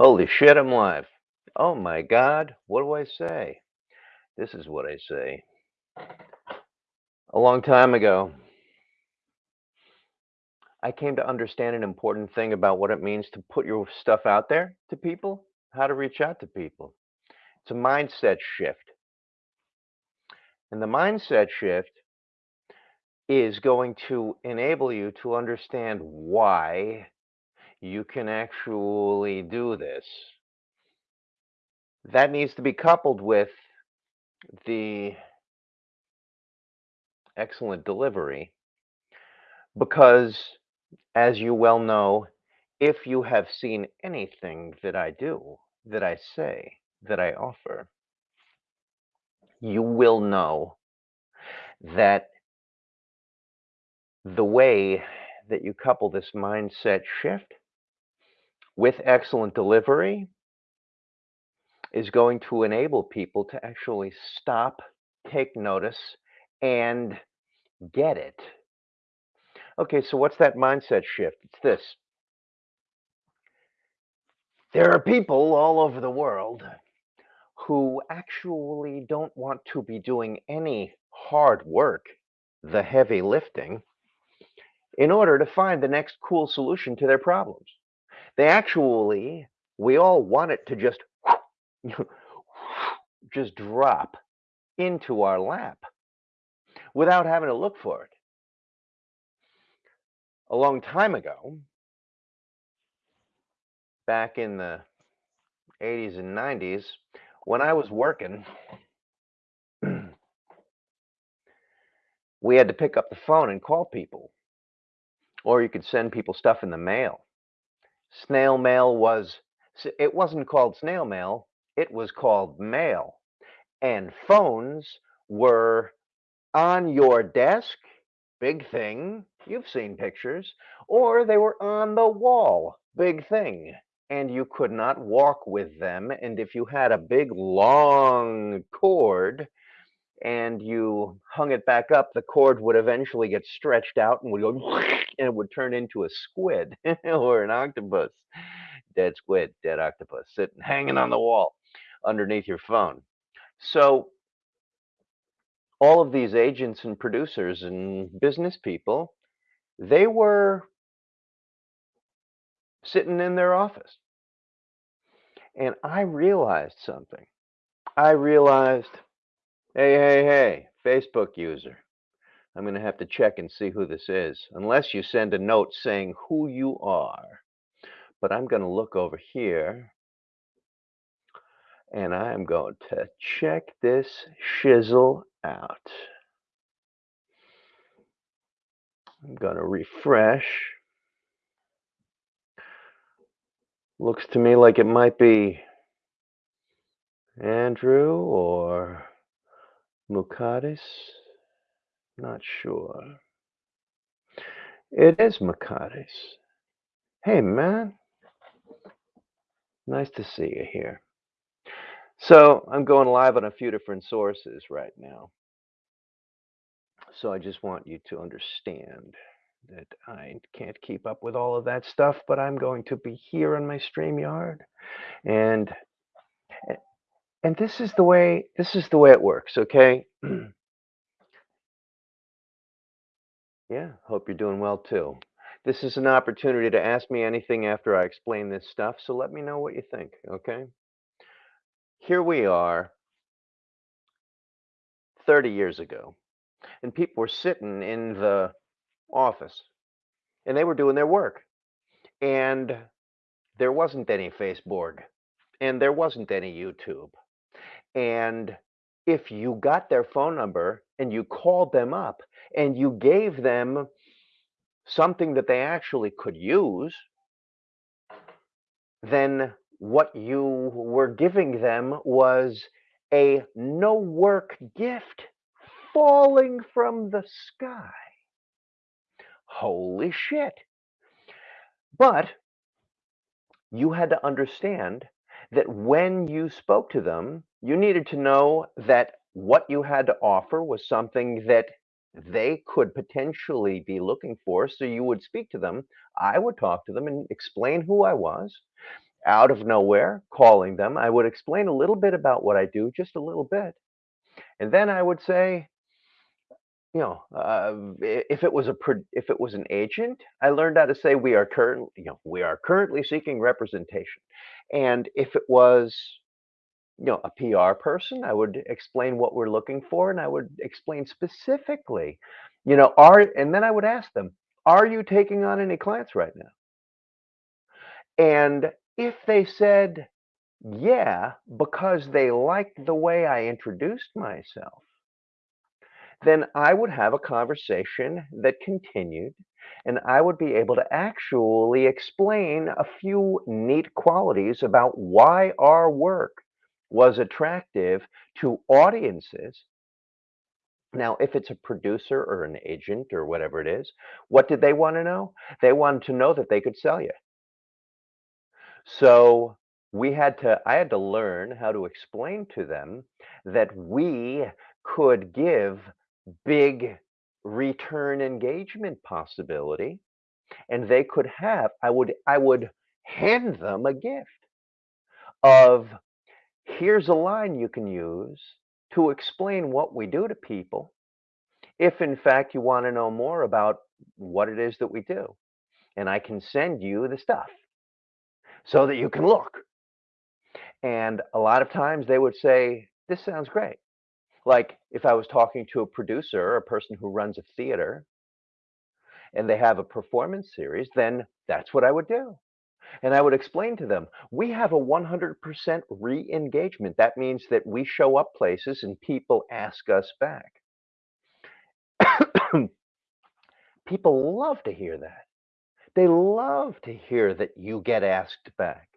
Holy shit, I'm live. Oh my god, what do I say? This is what I say. A long time ago, I came to understand an important thing about what it means to put your stuff out there to people, how to reach out to people. It's a mindset shift. And the mindset shift is going to enable you to understand why you can actually do this. That needs to be coupled with the excellent delivery because as you well know, if you have seen anything that I do, that I say, that I offer, you will know that the way that you couple this mindset shift with excellent delivery is going to enable people to actually stop, take notice, and get it. Okay, so what's that mindset shift? It's this. There are people all over the world who actually don't want to be doing any hard work, the heavy lifting, in order to find the next cool solution to their problems. They actually, we all want it to just just drop into our lap without having to look for it. A long time ago, back in the 80s and 90s, when I was working, we had to pick up the phone and call people, or you could send people stuff in the mail. Snail mail was, it wasn't called snail mail, it was called mail. And phones were on your desk, big thing, you've seen pictures, or they were on the wall, big thing, and you could not walk with them. And if you had a big long cord and you hung it back up, the cord would eventually get stretched out and would go, and it would turn into a squid or an octopus, dead squid, dead octopus, sitting hanging on the wall underneath your phone. So all of these agents and producers and business people, they were sitting in their office. And I realized something. I realized, hey, hey, hey, Facebook user, I'm going to have to check and see who this is, unless you send a note saying who you are. But I'm going to look over here and I'm going to check this shizzle out. I'm going to refresh. Looks to me like it might be Andrew or Mukadis. Not sure. It is Mukadis. Hey, man. Nice to see you here. So I'm going live on a few different sources right now. So I just want you to understand that I can't keep up with all of that stuff, but I'm going to be here on my StreamYard. And eh, and this is the way this is the way it works, okay? yeah, hope you're doing well too. This is an opportunity to ask me anything after I explain this stuff, so let me know what you think, okay? Here we are 30 years ago, and people were sitting in the office and they were doing their work. And there wasn't any Facebook and there wasn't any YouTube. And if you got their phone number and you called them up and you gave them something that they actually could use, then what you were giving them was a no work gift falling from the sky. Holy shit. But you had to understand that when you spoke to them, you needed to know that what you had to offer was something that they could potentially be looking for. So you would speak to them. I would talk to them and explain who I was. out of nowhere, calling them. I would explain a little bit about what I do, just a little bit. And then I would say, you know, uh, if it was a if it was an agent, I learned how to say we are currently, you know, we are currently seeking representation. And if it was, you know, a PR person, I would explain what we're looking for, and I would explain specifically, you know, are and then I would ask them, are you taking on any clients right now? And if they said, yeah, because they liked the way I introduced myself, then I would have a conversation that continued and I would be able to actually explain a few neat qualities about why our work was attractive to audiences. Now, if it's a producer or an agent or whatever it is, what did they want to know? They wanted to know that they could sell you. So we had to, I had to learn how to explain to them that we could give big return engagement possibility and they could have I would I would hand them a gift of here's a line you can use to explain what we do to people if in fact you want to know more about what it is that we do and I can send you the stuff so that you can look and a lot of times they would say this sounds great like, if I was talking to a producer a person who runs a theater and they have a performance series, then that's what I would do. And I would explain to them, we have a 100% re-engagement. That means that we show up places and people ask us back. people love to hear that. They love to hear that you get asked back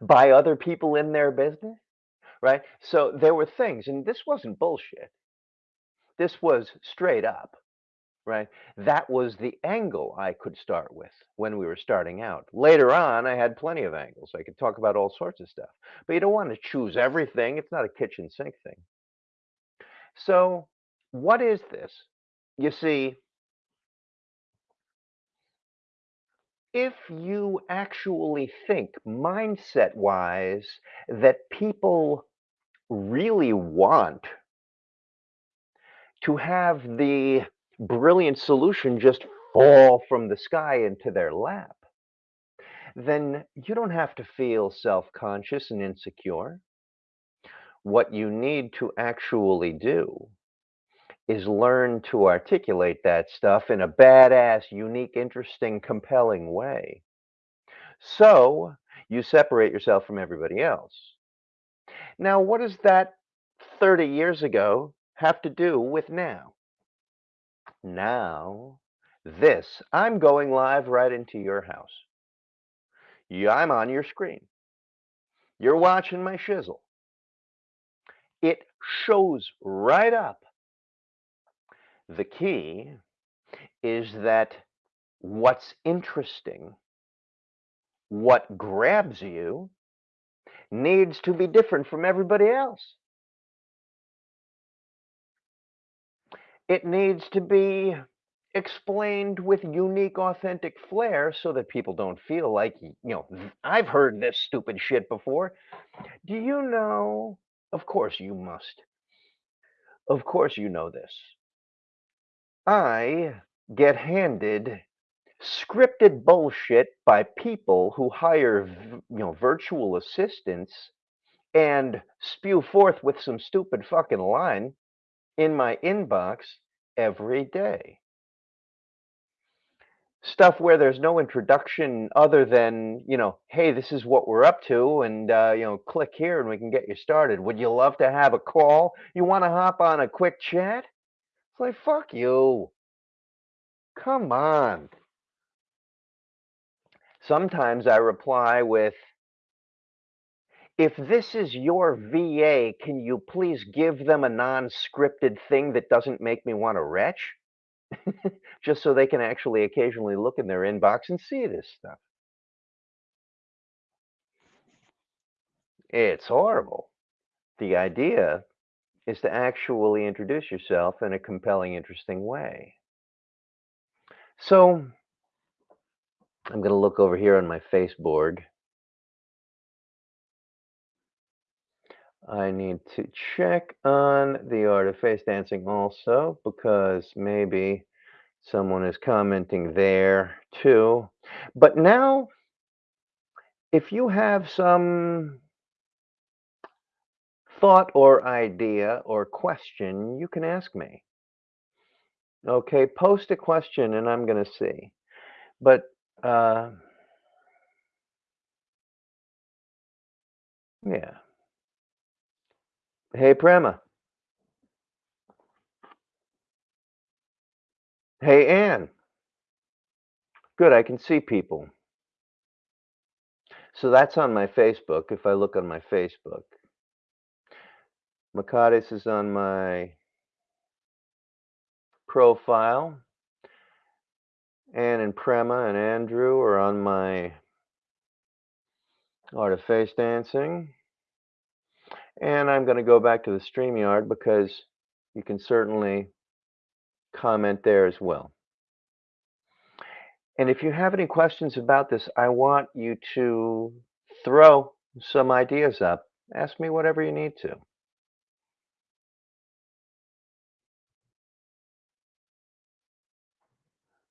by other people in their business right? So there were things, and this wasn't bullshit. This was straight up, right? That was the angle I could start with when we were starting out. Later on, I had plenty of angles. I could talk about all sorts of stuff, but you don't want to choose everything. It's not a kitchen sink thing. So what is this? You see, if you actually think mindset wise that people really want to have the brilliant solution just fall from the sky into their lap, then you don't have to feel self-conscious and insecure. What you need to actually do is learn to articulate that stuff in a badass, unique, interesting, compelling way. So you separate yourself from everybody else. Now, what does that 30 years ago have to do with now? Now, this, I'm going live right into your house. Yeah, I'm on your screen. You're watching my shizzle. It shows right up. The key is that what's interesting, what grabs you, needs to be different from everybody else. It needs to be explained with unique, authentic flair so that people don't feel like, you know, I've heard this stupid shit before. Do you know? Of course you must. Of course you know this. I get handed scripted bullshit by people who hire you know virtual assistants and spew forth with some stupid fucking line in my inbox every day. Stuff where there's no introduction other than you know hey this is what we're up to and uh, you know click here and we can get you started. Would you love to have a call? You want to hop on a quick chat? It's like fuck you. Come on. Sometimes I reply with, if this is your VA, can you please give them a non-scripted thing that doesn't make me want to retch? Just so they can actually occasionally look in their inbox and see this stuff. It's horrible. The idea is to actually introduce yourself in a compelling, interesting way. So I'm going to look over here on my Facebook. I need to check on the art of face dancing also because maybe someone is commenting there too. But now, if you have some thought or idea or question, you can ask me. Okay, post a question and I'm going to see. But uh, yeah. Hey, Prema. Hey, Ann. Good, I can see people. So that's on my Facebook. If I look on my Facebook, Makadis is on my profile. Ann and Prema and Andrew are on my Art of Face Dancing. And I'm going to go back to the StreamYard because you can certainly comment there as well. And if you have any questions about this, I want you to throw some ideas up. Ask me whatever you need to.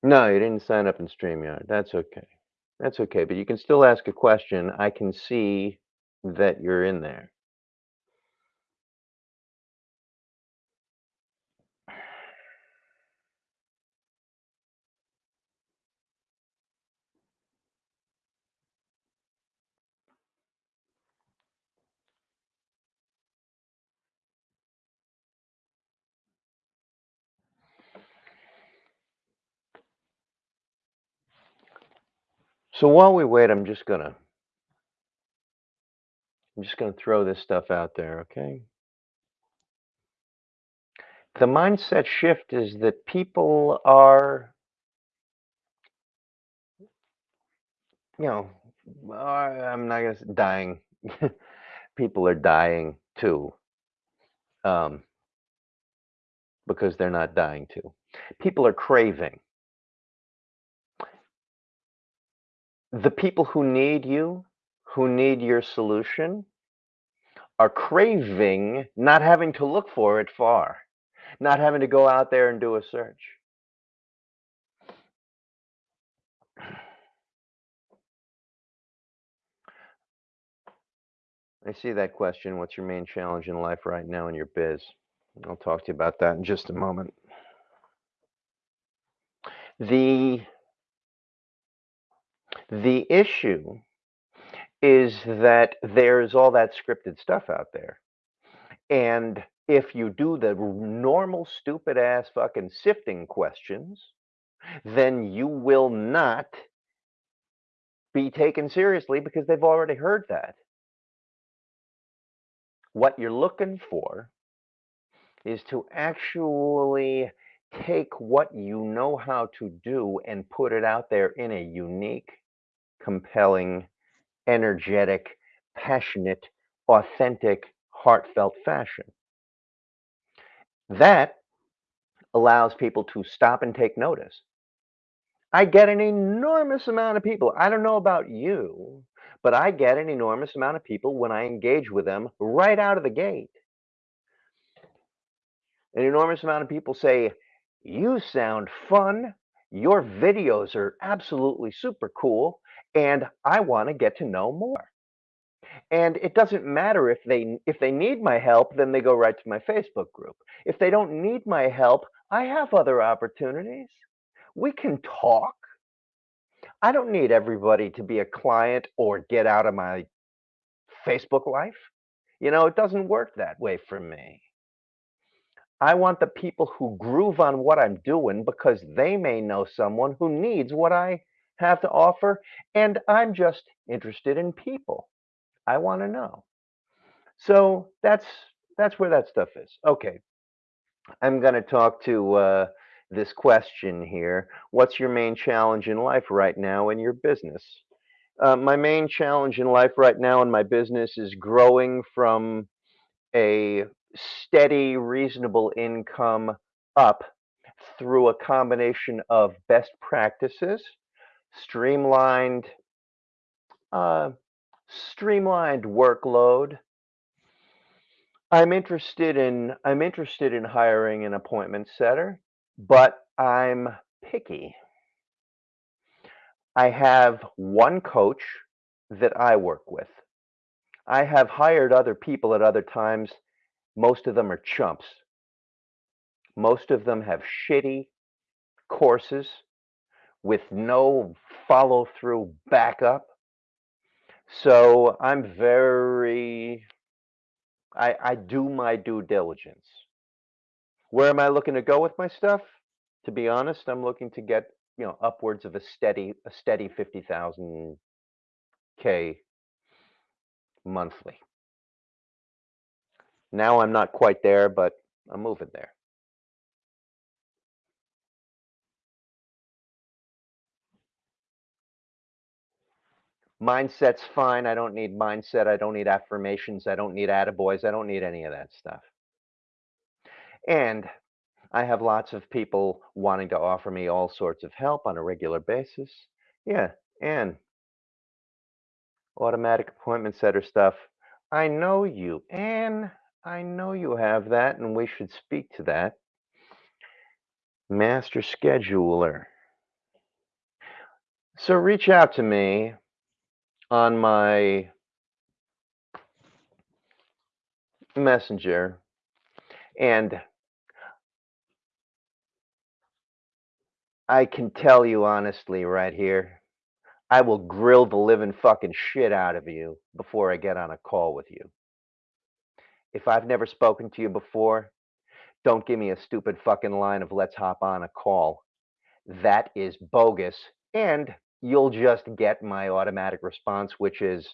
No, you didn't sign up in StreamYard. That's okay. That's okay, but you can still ask a question. I can see that you're in there. So while we wait, I'm just gonna I'm just gonna throw this stuff out there, okay? The mindset shift is that people are, you know, I'm not gonna say dying. people are dying too, um, because they're not dying too. People are craving. The people who need you, who need your solution, are craving not having to look for it far, not having to go out there and do a search. I see that question. What's your main challenge in life right now in your biz? I'll talk to you about that in just a moment. The the issue is that there's all that scripted stuff out there. And if you do the normal stupid ass fucking sifting questions, then you will not be taken seriously because they've already heard that. What you're looking for is to actually take what you know how to do and put it out there in a unique, compelling, energetic, passionate, authentic, heartfelt fashion. That allows people to stop and take notice. I get an enormous amount of people. I don't know about you, but I get an enormous amount of people when I engage with them right out of the gate. An enormous amount of people say, You sound fun. Your videos are absolutely super cool, and I want to get to know more. And it doesn't matter if they if they need my help, then they go right to my Facebook group. If they don't need my help, I have other opportunities. We can talk. I don't need everybody to be a client or get out of my Facebook life. You know, it doesn't work that way for me. I want the people who groove on what I'm doing because they may know someone who needs what I have to offer, and I'm just interested in people. I want to know. So that's that's where that stuff is. Okay, I'm going to talk to uh, this question here. What's your main challenge in life right now in your business? Uh, my main challenge in life right now in my business is growing from a steady, reasonable income up through a combination of best practices, streamlined, uh, streamlined workload, I'm interested in I'm interested in hiring an appointment setter, but I'm picky. I have one coach that I work with. I have hired other people at other times. Most of them are chumps. Most of them have shitty courses with no follow through backup. So I'm very, I, I do my due diligence. Where am I looking to go with my stuff? To be honest, I'm looking to get, you know, upwards of a steady, a steady 50,000 K monthly. Now I'm not quite there, but I'm moving there. Mindset's fine. I don't need mindset. I don't need affirmations. I don't need attaboys. I don't need any of that stuff. And I have lots of people wanting to offer me all sorts of help on a regular basis. Yeah, and automatic appointment setter stuff. I know you, and I know you have that, and we should speak to that. Master scheduler. So reach out to me on my messenger and I can tell you honestly right here, I will grill the living fucking shit out of you before I get on a call with you. If I've never spoken to you before, don't give me a stupid fucking line of let's hop on a call. That is bogus. And you'll just get my automatic response, which is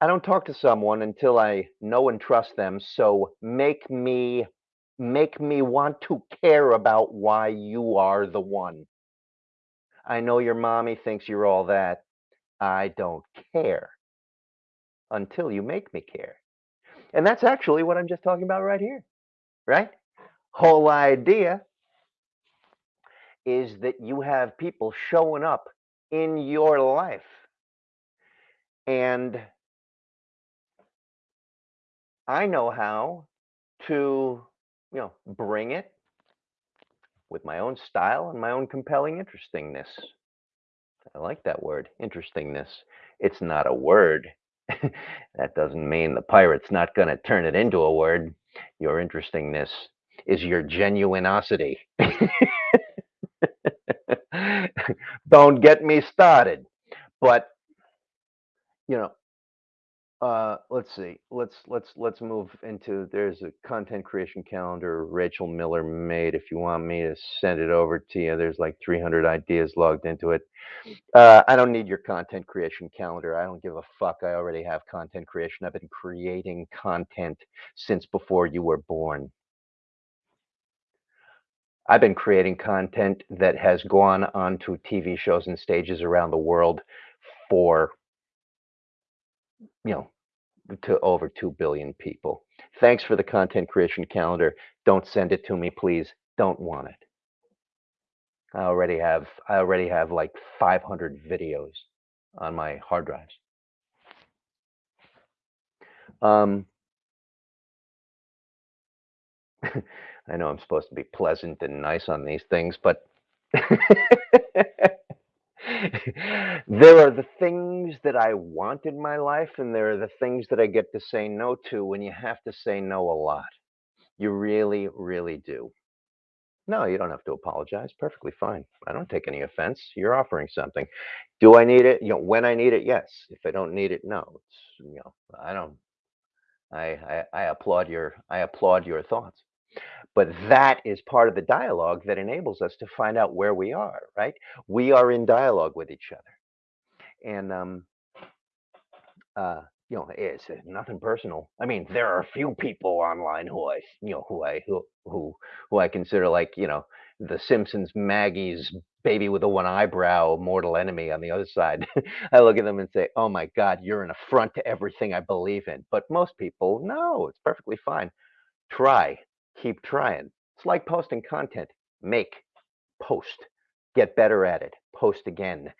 I don't talk to someone until I know and trust them. So make me make me want to care about why you are the one. I know your mommy thinks you're all that. I don't care until you make me care. And that's actually what I'm just talking about right here, right? Whole idea is that you have people showing up in your life and I know how to, you know, bring it with my own style and my own compelling interestingness. I like that word, interestingness. It's not a word. that doesn't mean the pirate's not going to turn it into a word. Your interestingness is your genuinosity. Don't get me started. But, you know, uh, let's see. Let's let's let's move into. There's a content creation calendar Rachel Miller made. If you want me to send it over to you, there's like 300 ideas logged into it. Uh, I don't need your content creation calendar. I don't give a fuck. I already have content creation. I've been creating content since before you were born. I've been creating content that has gone onto TV shows and stages around the world for you know to over 2 billion people. Thanks for the content creation calendar. Don't send it to me, please. Don't want it. I already have I already have like 500 videos on my hard drives. Um, I know I'm supposed to be pleasant and nice on these things, but there are the things that I want in my life, and there are the things that I get to say no to when you have to say no a lot. You really, really do. No, you don't have to apologize. Perfectly fine. I don't take any offense. You're offering something. Do I need it? You know, when I need it, yes. If I don't need it, no. It's you know, I don't. I I, I applaud your I applaud your thoughts. But that is part of the dialogue that enables us to find out where we are, right? We are in dialogue with each other. And um uh you know, it's nothing personal. I mean, there are a few people online who I, you know, who I who who who I consider like, you know, the Simpsons Maggie's baby with the one eyebrow, mortal enemy on the other side. I look at them and say, "Oh my God, you're an affront to everything I believe in." But most people, no, it's perfectly fine. Try, keep trying. It's like posting content. Make, post, get better at it, post again.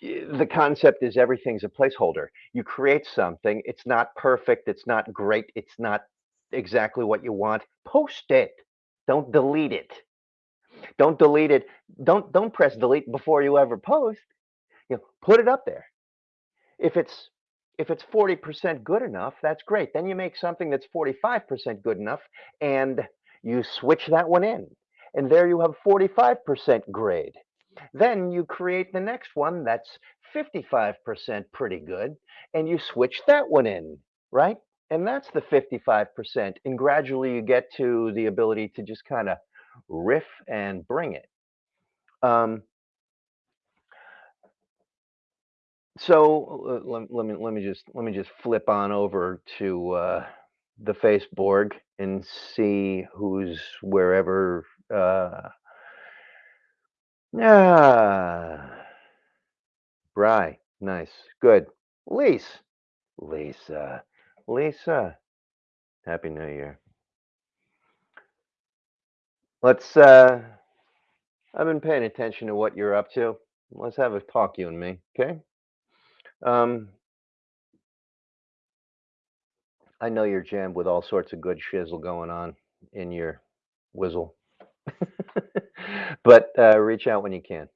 the concept is everything's a placeholder. You create something, it's not perfect, it's not great, it's not exactly what you want. Post it. Don't delete it. Don't delete it. Don't don't press delete before you ever post. You know, put it up there. If it's if it's 40% good enough, that's great. Then you make something that's 45% good enough and you switch that one in. And there you have 45% grade. Then you create the next one that's 55% pretty good and you switch that one in, right? And that's the 55%. And gradually you get to the ability to just kind of riff and bring it. Um, so uh, let, let, me let me just let me just flip on over to uh, the Facebook and see who's wherever. Uh, ah, Bry, nice, good. Lisa, Lisa, Lisa, Happy New Year. Let's. Uh, I've been paying attention to what you're up to. Let's have a talk, you and me, okay? Um, I know you're jammed with all sorts of good shizzle going on in your whizzle, but uh, reach out when you can.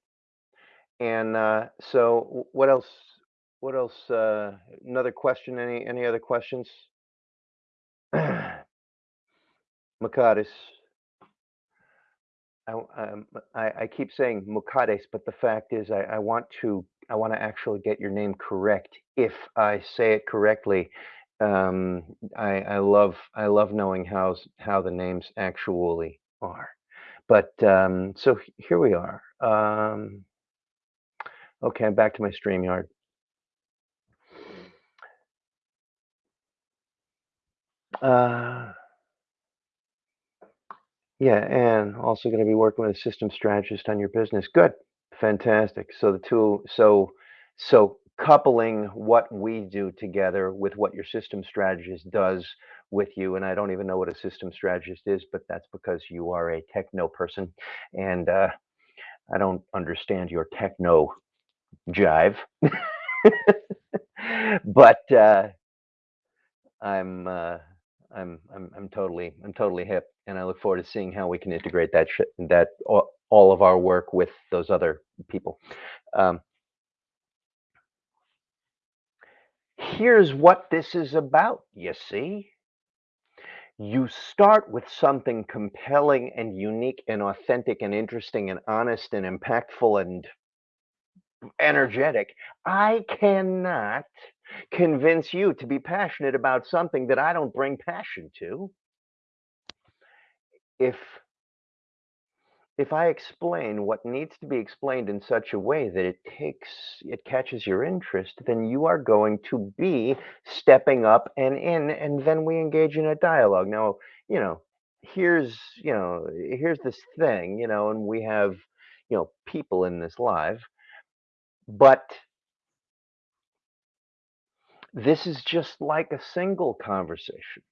And uh, so, what else? What else? Uh, another question? Any any other questions? Makadis. I, um, I, I keep saying Mukades, but the fact is, I, I want to I want to actually get your name correct. If I say it correctly, um, I, I love I love knowing how how the names actually are. But um, so here we are. Um, okay, I'm back to my StreamYard. Uh, yeah, and also going to be working with a system strategist on your business. Good, fantastic. So the two, so so coupling what we do together with what your system strategist does with you, and I don't even know what a system strategist is, but that's because you are a techno person, and uh, I don't understand your techno jive, but uh, I'm. Uh, I'm I'm I'm totally I'm totally hip, and I look forward to seeing how we can integrate that that all, of our work with those other people. Um, here's what this is about. You see, you start with something compelling and unique and authentic and interesting and honest and impactful and energetic. I cannot convince you to be passionate about something that I don't bring passion to. If if I explain what needs to be explained in such a way that it takes it catches your interest, then you are going to be stepping up and in and then we engage in a dialogue. Now, you know, here's, you know, here's this thing, you know, and we have, you know, people in this live, but this is just like a single conversation.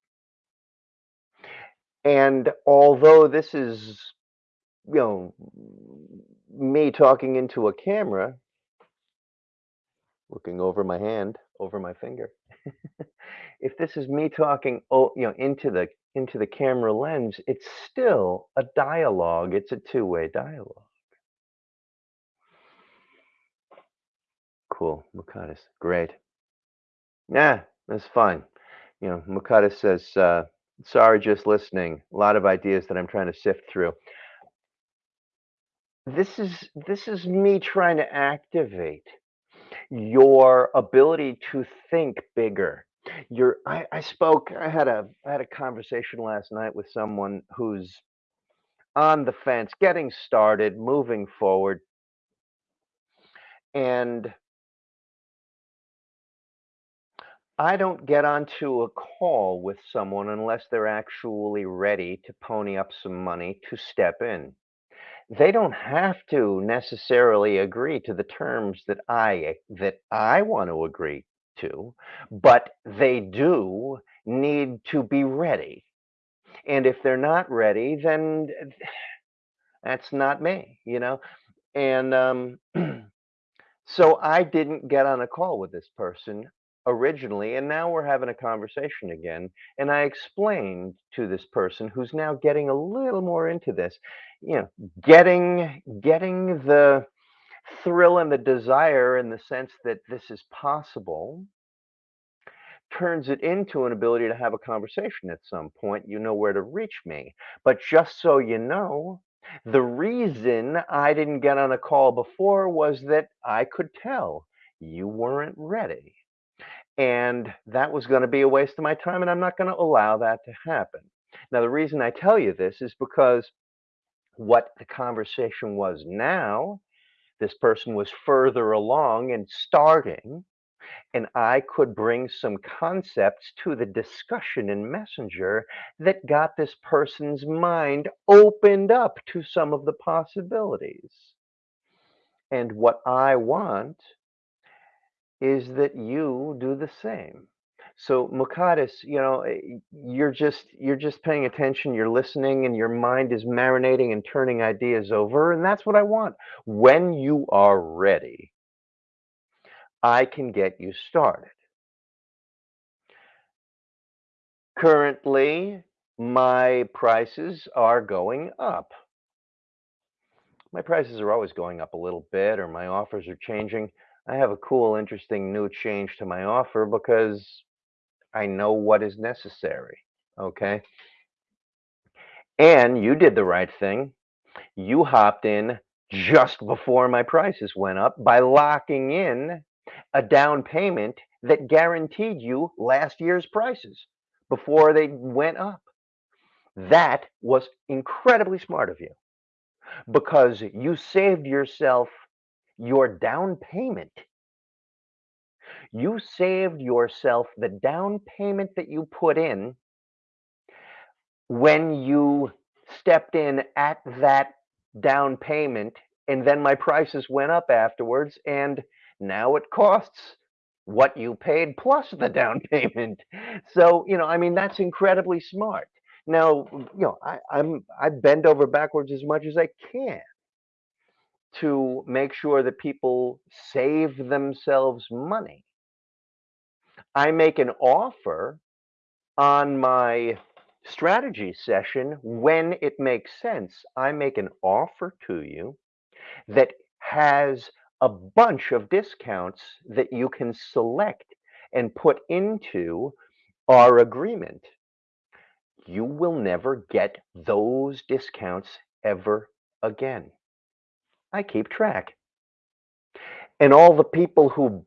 And although this is, you know, me talking into a camera, looking over my hand, over my finger. if this is me talking, oh, you know, into the into the camera lens, it's still a dialogue. It's a two-way dialogue. Cool, Mukadis, great. Yeah, that's fine. You know, Mukadis says, uh, sorry, just listening. A lot of ideas that I'm trying to sift through. This is this is me trying to activate your ability to think bigger. Your I, I spoke, I had a I had a conversation last night with someone who's on the fence, getting started, moving forward. And I don't get onto a call with someone unless they're actually ready to pony up some money to step in. They don't have to necessarily agree to the terms that I that I want to agree to, but they do need to be ready. And if they're not ready, then that's not me, you know. And um So I didn't get on a call with this person originally, and now we're having a conversation again. And I explained to this person who's now getting a little more into this, you know, getting getting the thrill and the desire in the sense that this is possible turns it into an ability to have a conversation at some point. You know where to reach me. But just so you know, the reason I didn't get on a call before was that I could tell you weren't ready. And that was going to be a waste of my time, and I'm not going to allow that to happen. Now, the reason I tell you this is because what the conversation was now, this person was further along and starting, and I could bring some concepts to the discussion in Messenger that got this person's mind opened up to some of the possibilities. And what I want is that you do the same. So Mukaddes, you know, eh, you're just you're just paying attention, you're listening, and your mind is marinating and turning ideas over, and that's what I want. When you are ready, I can get you started. Currently, my prices are going up. My prices are always going up a little bit, or my offers are changing. I have a cool, interesting new change to my offer because I know what is necessary. Okay. And you did the right thing. You hopped in just before my prices went up by locking in a down payment that guaranteed you last year's prices before they went up. That was incredibly smart of you because you saved yourself your down payment. You saved yourself the down payment that you put in when you stepped in at that down payment and then my prices went up afterwards and now it costs what you paid plus the down payment. So, you know, I mean, that's incredibly smart. Now, you know, I, I'm I bend over backwards as much as I can to make sure that people save themselves money. I make an offer on my strategy session when it makes sense. I make an offer to you that has a bunch of discounts that you can select and put into our agreement. You will never get those discounts ever again. I keep track. And all the people who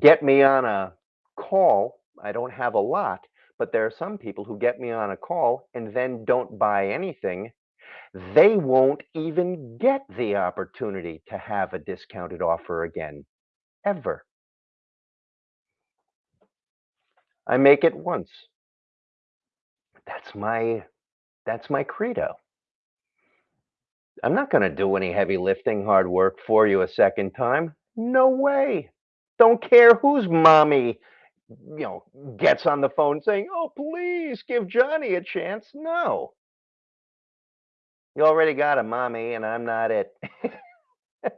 get me on a call, I don't have a lot, but there are some people who get me on a call and then don't buy anything they won't even get the opportunity to have a discounted offer again, ever. I make it once. That's my that's my credo. I'm not going to do any heavy lifting, hard work for you a second time. No way. Don't care who's mommy, you know, gets on the phone saying, "Oh, please give Johnny a chance." No. You already got a mommy, and I'm not it.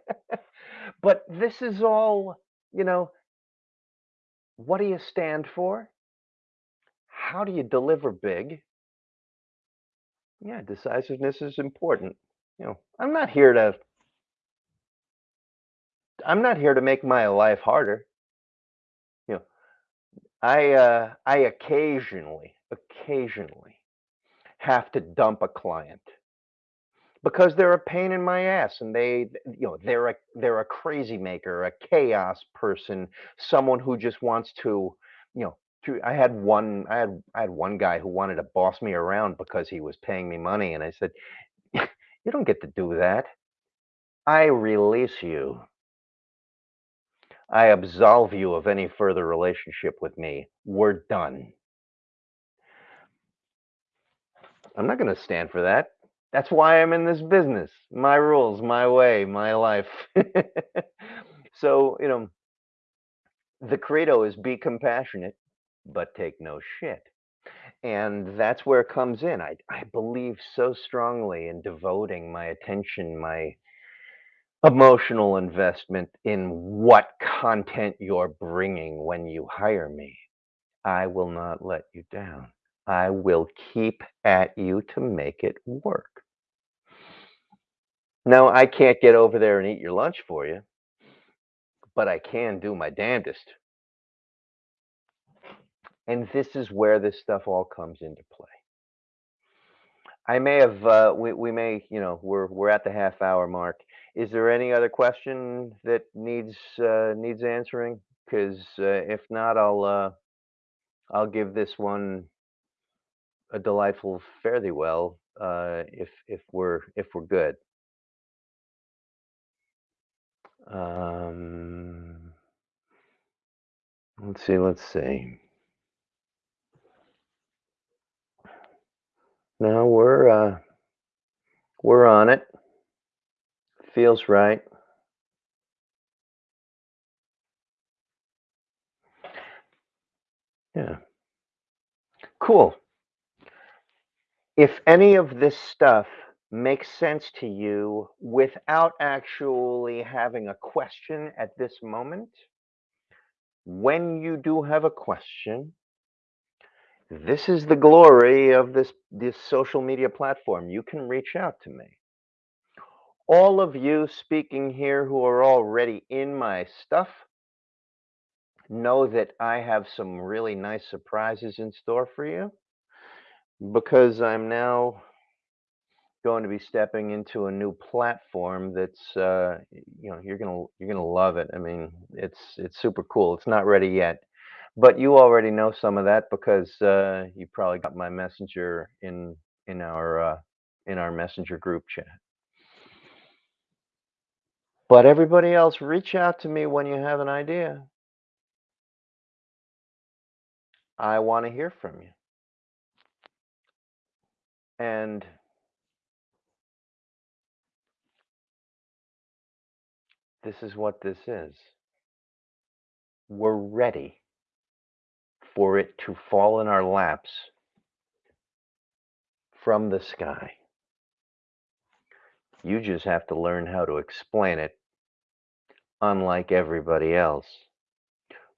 but this is all, you know, what do you stand for? How do you deliver big? Yeah, decisiveness is important. You know, I'm not here to I'm not here to make my life harder. I uh I occasionally, occasionally have to dump a client because they're a pain in my ass and they you know they're a they're a crazy maker a chaos person someone who just wants to you know to, i had one i had i had one guy who wanted to boss me around because he was paying me money and i said you don't get to do that. I release you i absolve you of any further relationship with me we're done i'm not going to stand for that that's why I'm in this business. My rules, my way, my life. so, you know, the credo is be compassionate, but take no shit. And that's where it comes in. I, I believe so strongly in devoting my attention, my emotional investment in what content you're bringing when you hire me. I will not let you down. I will keep at you to make it work. Now, I can't get over there and eat your lunch for you, but I can do my damnedest. And this is where this stuff all comes into play. I may have, uh, we, we may, you know, we're we're at the half hour mark. Is there any other question that needs uh, needs answering? Because uh, if not, I'll uh, I'll give this one a delightful fare thee well. Uh, if if we're if we're good. Um, let's see. Let's see. No, we're uh, we're on it. Feels right. Yeah. Cool. If any of this stuff makes sense to you without actually having a question at this moment, when you do have a question, this is the glory of this this social media platform. You can reach out to me. All of you speaking here who are already in my stuff know that I have some really nice surprises in store for you because I'm now going to be stepping into a new platform that's uh, you know you're gonna you're gonna love it. I mean, it's it's super cool. It's not ready yet, but you already know some of that because uh, you probably got my messenger in in our uh, in our messenger group chat. But everybody else, reach out to me when you have an idea. I want to hear from you. And this is what this is. We're ready for it to fall in our laps from the sky. You just have to learn how to explain it, unlike everybody else,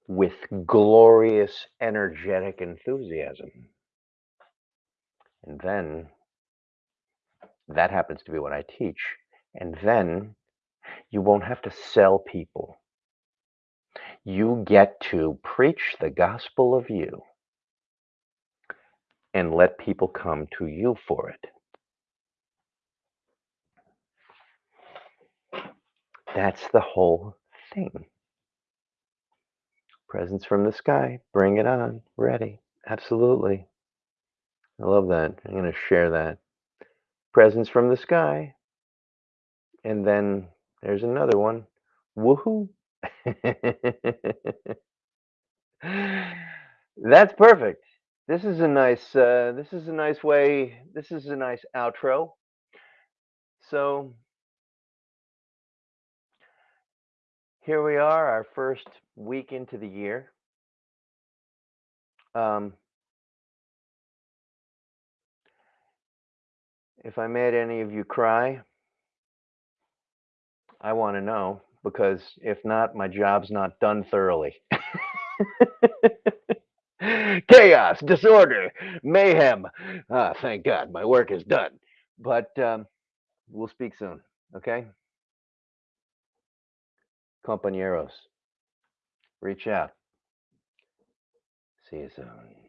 with glorious, energetic enthusiasm. And then that happens to be what I teach. And then you won't have to sell people. You get to preach the gospel of you and let people come to you for it. That's the whole thing. Presents from the sky, bring it on, ready. Absolutely. I love that. I'm going to share that. Presents from the sky. And then there's another one. Woohoo. That's perfect. This is a nice uh, this is a nice way. This is a nice outro. So here we are, our first week into the year. Um, if I made any of you cry, I want to know because if not, my job's not done thoroughly. Chaos, disorder, mayhem. Ah, thank God, my work is done. But um, we'll speak soon, okay? Compañeros, reach out. See you soon.